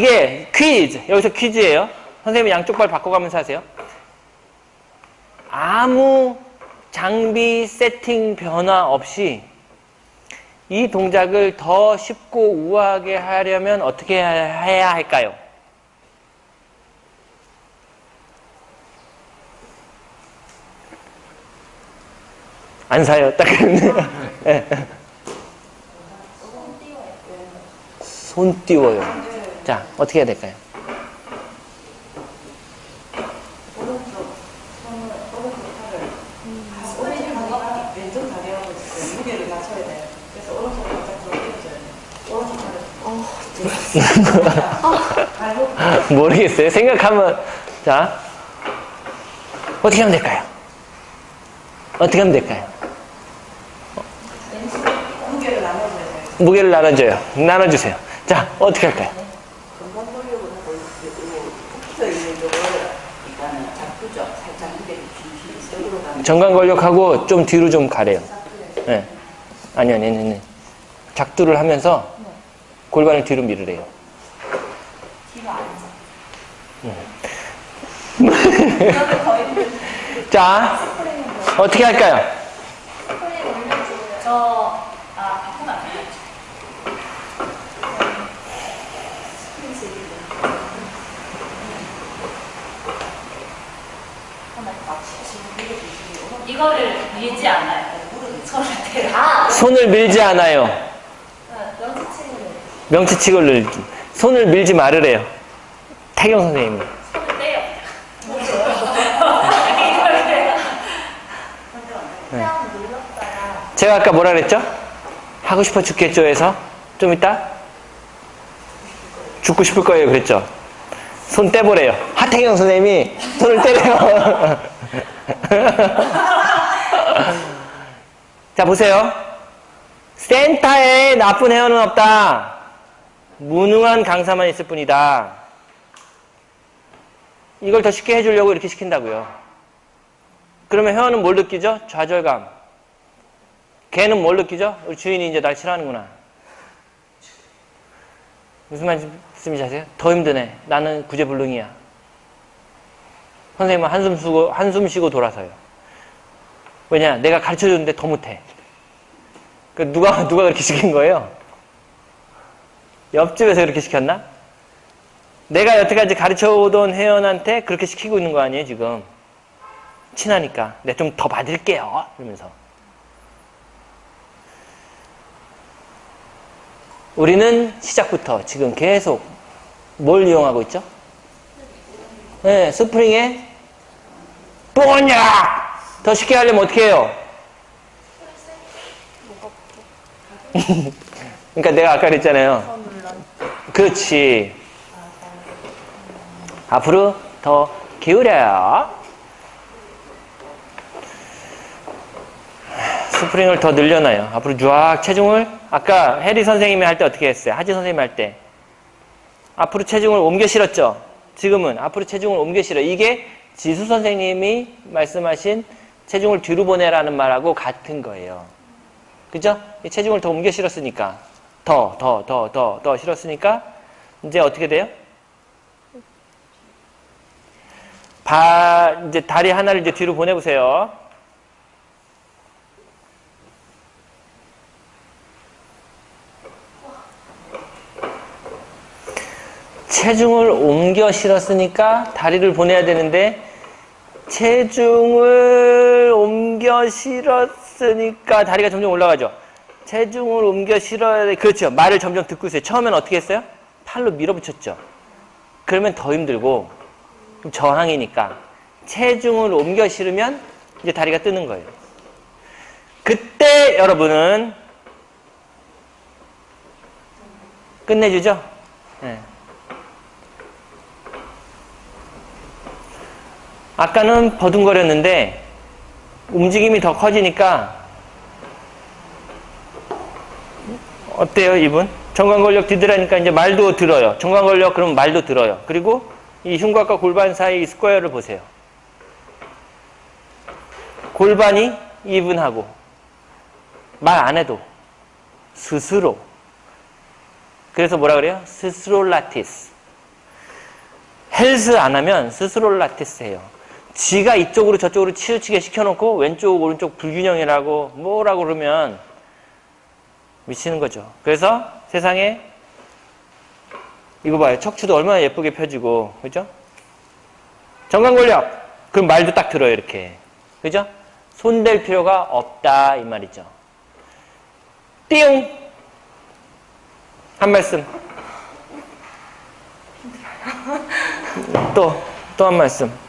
이게 퀴즈, 여기서 퀴즈예요. 선생님이 양쪽 발 바꿔가면서 하세요. 아무 장비 세팅 변화 없이 이 동작을 더 쉽고 우아하게 하려면 어떻게 해야 할까요? 안 사요. 딱. 네. 손 띄워요. 자, 어떻게 해야 될까요? 무게를 발목 모르겠어요. 생각하면 자 어떻게 하면 될까요? 어떻게 하면 될까요? 무게를 나눠줘야 돼요. 무게를 나눠줘요. 나눠주세요. 자 어떻게 할까요? 금방 돌려고 하고 있고 붙어 있는 거를 잡고죠. 살짝 쥐쥐 쪽으로 가면 정관 권력하고 좀 뒤로 좀 가래요. 네. 아니요, 아니요, 아니요. 작두를 하면서 골반을 뒤로 밀으래요. 뒤로 앉아. 자 어떻게 할까요? 저, 아, 바꾸면 안 돼요. 이거를 밀지 않아요. 대라. 아, 손을 밀지 않아요. 명치치는 명치치고를 손을 밀지 말으래요. 태경 선생님이. 손을 떼요. 그냥 눌렀다가 제가 아까 뭐라 그랬죠? 하고 싶어 죽겠죠 해서 좀 이따 죽고 싶을 거예요 그랬죠? 손 떼보래요. 하태경 선생님이 손을 떼래요. 자 보세요. 센터에 나쁜 회원은 없다. 무능한 강사만 있을 뿐이다. 이걸 더 쉽게 해주려고 이렇게 시킨다고요. 그러면 회원은 뭘 느끼죠? 좌절감. 걔는 뭘 느끼죠? 우리 주인이 이제 날 싫어하는구나. 무슨 말씀인지 아세요? 더 힘드네. 나는 구제불능이야. 선생님은 한숨 쉬고, 한숨 쉬고 돌아서요. 왜냐? 내가 가르쳐 줬는데 더 못해. 그 누가, 누가 그렇게 시킨 거예요? 옆집에서 그렇게 시켰나? 내가 여태까지 가르쳐 오던 회원한테 그렇게 시키고 있는 거 아니에요, 지금? 친하니까. 내가 좀더 받을게요. 이러면서. 우리는 시작부터 지금 계속 뭘 이용하고 있죠? 네, 스프링에 뽀냐! 더 쉽게 하려면 어떻게 해요? 그러니까 내가 아까 그랬잖아요. 그렇지. 앞으로 더 기울여요. 스프링을 더 늘려놔요. 앞으로 쫙 체중을 아까 해리 선생님이 할 때 어떻게 했어요? 하지 선생님 할 때. 앞으로 체중을 옮겨 실었죠? 지금은 앞으로 체중을 옮겨 실어. 이게 지수 선생님이 말씀하신 체중을 뒤로 보내라는 말하고 같은 거예요. 그죠? 이 체중을 더 옮겨 실었으니까. 더, 더, 더, 더, 더 실었으니까 이제 어떻게 돼요? 발, 이제 다리 하나를 이제 뒤로 보내보세요. 체중을 옮겨 실었으니까 다리를 보내야 되는데 체중을 옮겨 실었으니까 다리가 점점 올라가죠. 체중을 옮겨 실어야 돼. 그렇죠. 말을 점점 듣고 있어요. 처음엔 어떻게 했어요? 팔로 밀어붙였죠. 그러면 더 힘들고 저항이니까 체중을 옮겨 실으면 이제 다리가 뜨는 거예요. 그때 여러분은 끝내주죠? 네. 아까는 버둥거렸는데 움직임이 더 커지니까 어때요 이분? 정관권력 뒤들으니까 이제 말도 들어요. 정관권력 그러면 말도 들어요. 그리고 이 흉곽과 골반 사이 스퀘어를 보세요. 골반이 이분하고 말 안 해도 스스로 그래서 뭐라 그래요? 스스로 라티스 헬스 안 하면 스스로 라테스 해요. 지가 이쪽으로 저쪽으로 치우치게 시켜놓고 왼쪽 오른쪽 불균형이라고 뭐라고 그러면 미치는 거죠. 그래서 세상에 이거 봐요. 척추도 얼마나 예쁘게 펴지고 그죠? 정강권력 그럼 말도 딱 들어요 이렇게 그죠? 손댈 필요가 없다 이 말이죠. 띵! 한 말씀. 또, 또 한 말씀.